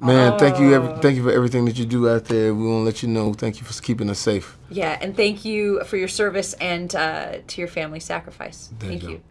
Man, thank you. Every, oh. thank you for everything that you do out there. We want to let you know. Thank you for keeping us safe. Yeah, and thank you for your service and uh, to your family sacrifice. There thank go. you.